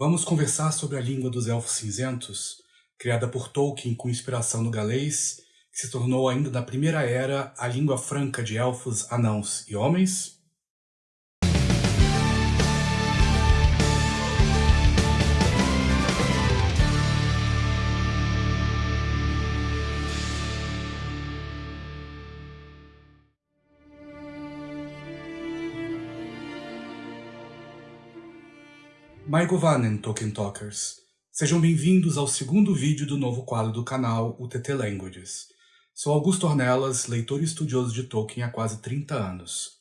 Vamos conversar sobre a língua dos Elfos Cinzentos, criada por Tolkien com inspiração no galês, que se tornou ainda na Primeira Era a língua franca de elfos, anãos e homens? Maigovanen, Tolkien Talkers. Sejam bem-vindos ao segundo vídeo do novo quadro do canal, o TT Languages. Sou Augusto Ornelas, leitor e estudioso de Tolkien há quase 30 anos.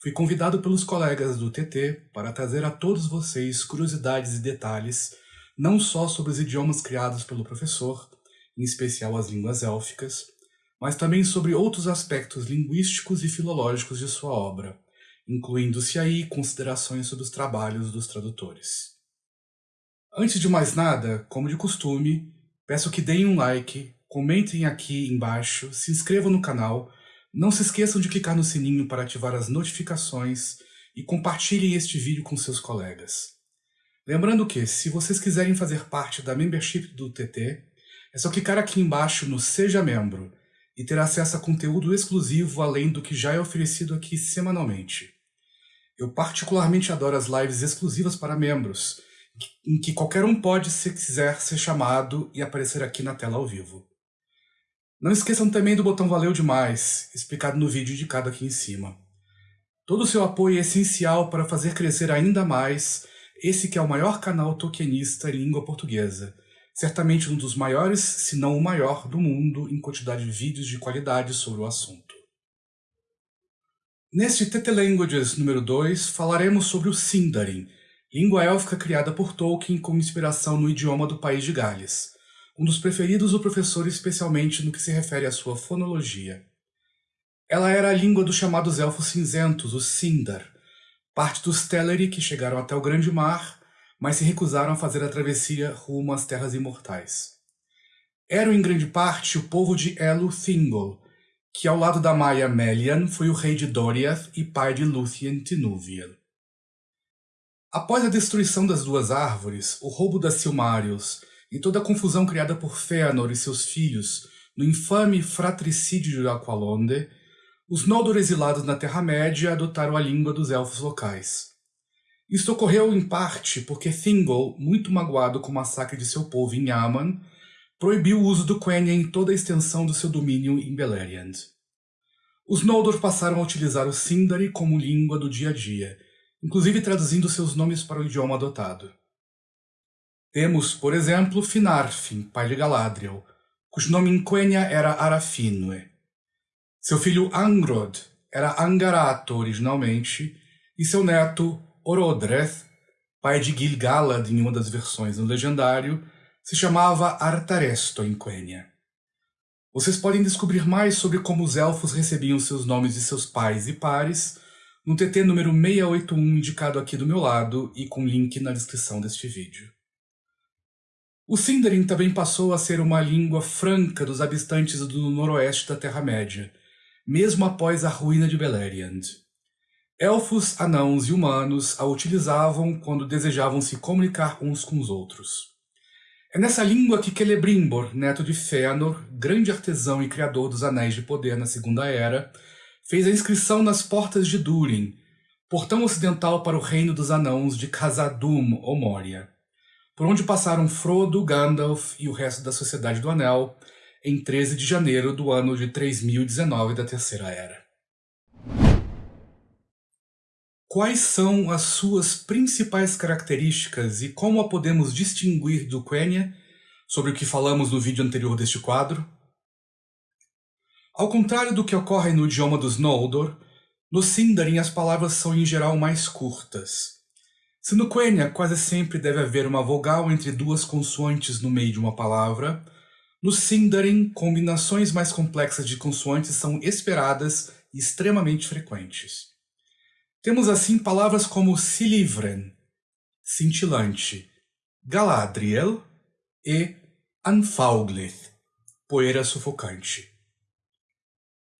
Fui convidado pelos colegas do TT para trazer a todos vocês curiosidades e detalhes, não só sobre os idiomas criados pelo professor, em especial as línguas élficas, mas também sobre outros aspectos linguísticos e filológicos de sua obra, incluindo-se aí considerações sobre os trabalhos dos tradutores. Antes de mais nada, como de costume, peço que deem um like, comentem aqui embaixo, se inscrevam no canal, não se esqueçam de clicar no sininho para ativar as notificações e compartilhem este vídeo com seus colegas. Lembrando que, se vocês quiserem fazer parte da membership do TT, é só clicar aqui embaixo no Seja Membro e ter acesso a conteúdo exclusivo além do que já é oferecido aqui semanalmente. Eu particularmente adoro as lives exclusivas para membros, em que qualquer um pode, se quiser, ser chamado e aparecer aqui na tela ao vivo. Não esqueçam também do botão Valeu Demais, explicado no vídeo indicado aqui em cima. Todo o seu apoio é essencial para fazer crescer ainda mais esse que é o maior canal tokenista em língua portuguesa, certamente um dos maiores, se não o maior, do mundo em quantidade de vídeos de qualidade sobre o assunto. Neste TT Languages número 2, falaremos sobre o Sindarin, língua élfica criada por Tolkien com inspiração no idioma do país de Gales, um dos preferidos do professor especialmente no que se refere à sua fonologia. Ela era a língua dos chamados Elfos Cinzentos, os Sindar, parte dos Teleri que chegaram até o Grande Mar, mas se recusaram a fazer a travessia rumo às Terras Imortais. Eram em grande parte o povo de Elu Thingol, que ao lado da Maia Melian foi o rei de Doriath e pai de Lúthien Tinúviel. Após a destruição das duas árvores, o roubo das Silmarils e toda a confusão criada por Fëanor e seus filhos no infame fratricídio de Aqualonde, os Noldor exilados na Terra-média adotaram a língua dos elfos locais. Isto ocorreu em parte porque Thingol, muito magoado com o massacre de seu povo em Yaman, proibiu o uso do Quenya em toda a extensão do seu domínio em Beleriand. Os Noldor passaram a utilizar o Sindari como língua do dia a dia, inclusive traduzindo seus nomes para o idioma adotado. Temos, por exemplo, Finarfin, pai de Galadriel, cujo nome em Quenya era Arafinue. Seu filho Angrod era Angarato originalmente, e seu neto Orodreth, pai de Gil-galad em uma das versões no legendário, se chamava Artaresto em Quenya. Vocês podem descobrir mais sobre como os elfos recebiam seus nomes de seus pais e pares no TT número 681 indicado aqui do meu lado e com link na descrição deste vídeo. O Sindarin também passou a ser uma língua franca dos habitantes do noroeste da Terra-média, mesmo após a ruína de Beleriand. Elfos, anãos e humanos a utilizavam quando desejavam se comunicar uns com os outros. É nessa língua que Celebrimbor, neto de Fëanor, grande artesão e criador dos Anéis de Poder na Segunda Era, fez a inscrição nas portas de Durin, portão ocidental para o reino dos anãos de Khazad-dûm ou Moria, por onde passaram Frodo, Gandalf e o resto da Sociedade do Anel em 13 de janeiro do ano de 3019 da Terceira Era. Quais são as suas principais características e como a podemos distinguir do Quenya, sobre o que falamos no vídeo anterior deste quadro? Ao contrário do que ocorre no idioma dos Noldor, no Sindarin as palavras são em geral mais curtas. Se no Quenya quase sempre deve haver uma vogal entre duas consoantes no meio de uma palavra, no Sindarin combinações mais complexas de consoantes são esperadas e extremamente frequentes. Temos assim palavras como Silivren, cintilante, Galadriel e Anfauglith, poeira sufocante.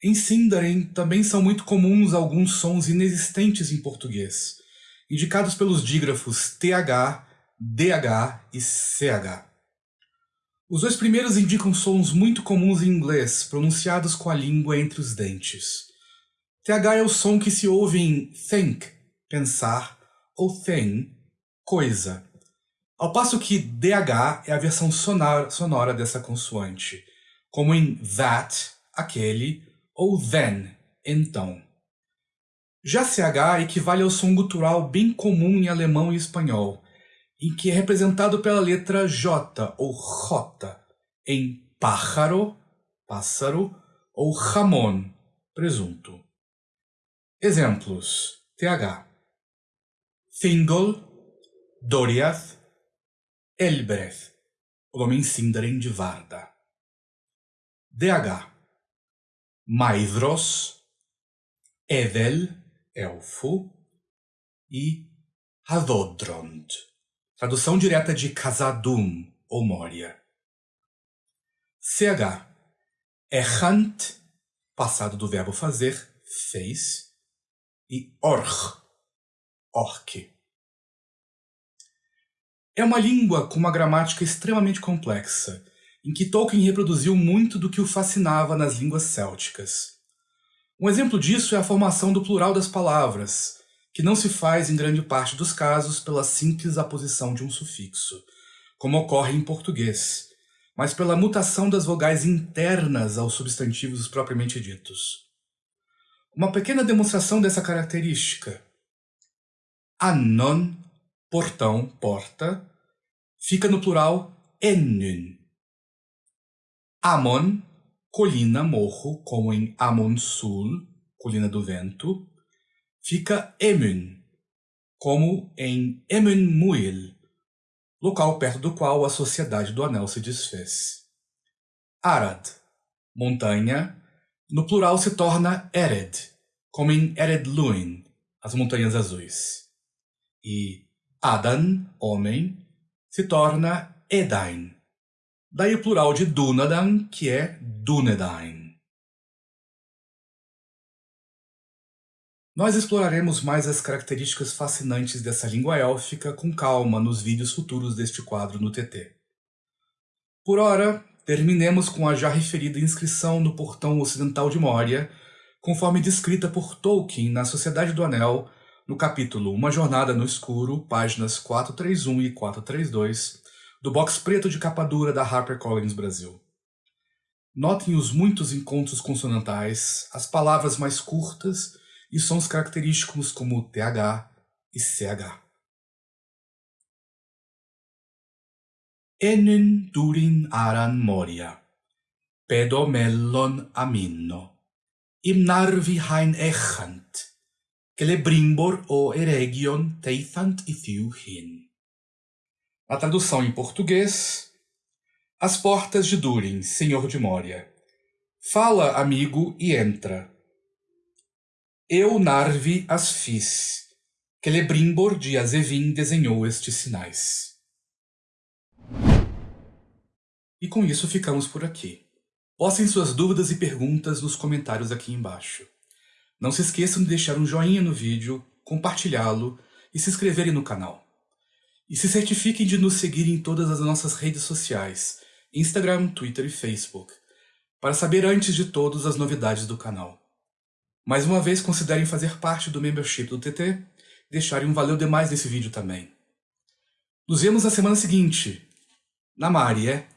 Em Sindarin também são muito comuns alguns sons inexistentes em português, indicados pelos dígrafos TH, DH e CH. Os dois primeiros indicam sons muito comuns em inglês, pronunciados com a língua entre os dentes. TH é o som que se ouve em think, pensar, ou thing, coisa, ao passo que DH é a versão sonora, sonora dessa consoante, como em that, aquele, ou then, então. Já CH equivale ao som gutural bem comum em alemão e espanhol, em que é representado pela letra J ou J, em pájaro, pássaro, ou jamón, presunto. Exemplos: TH. Thingol, Doriath, Elbreth, o homem Sindarin de Varda. DH. Maidros, Evel, elfo, e Hadodrond. Tradução direta de Casadum, ou Moria. CH. Errant, passado do verbo fazer, fez, e Orch, orc. É uma língua com uma gramática extremamente complexa, em que Tolkien reproduziu muito do que o fascinava nas línguas célticas. Um exemplo disso é a formação do plural das palavras, que não se faz em grande parte dos casos pela simples aposição de um sufixo, como ocorre em português, mas pela mutação das vogais internas aos substantivos propriamente ditos. Uma pequena demonstração dessa característica. Anon, portão, porta, fica no plural ennyn. Amon, colina, morro, como em Amon Sul, colina do vento, fica Emun, como em Emun Muil, local perto do qual a Sociedade do Anel se desfez. Arad, montanha, no plural se torna Ered, como em Ered Luin, as Montanhas Azuis. E Adan, homem, se torna Edain. Daí o plural de Dunadan, que é Dunedain. Nós exploraremos mais as características fascinantes dessa língua élfica com calma nos vídeos futuros deste quadro no TT. Por ora, terminemos com a já referida inscrição no portão ocidental de Moria, conforme descrita por Tolkien na Sociedade do Anel, no capítulo Uma Jornada no Escuro, páginas 431 e 432, do box preto de capa dura da HarperCollins Brasil. Notem os muitos encontros consonantais, as palavras mais curtas e sons característicos como TH e CH. Ennen durin aran moria, pedomellon aminno, imnarvi hain echant, celebrimbor o eregion teithant ithiu hin. A tradução em português, As portas de Durin, senhor de Moria. Fala, amigo, e entra eu Narvi as fiz. Celebrimbor de Azevin desenhou estes sinais. E com isso ficamos por aqui. Postem suas dúvidas e perguntas nos comentários aqui embaixo. Não se esqueçam de deixar um joinha no vídeo, compartilhá-lo e se inscreverem no canal. E se certifiquem de nos seguir em todas as nossas redes sociais, Instagram, Twitter e Facebook, para saber antes de todos as novidades do canal. Mais uma vez, considerem fazer parte do membership do TT e deixarem um valeu demais nesse vídeo também. Nos vemos na semana seguinte. Na Marie.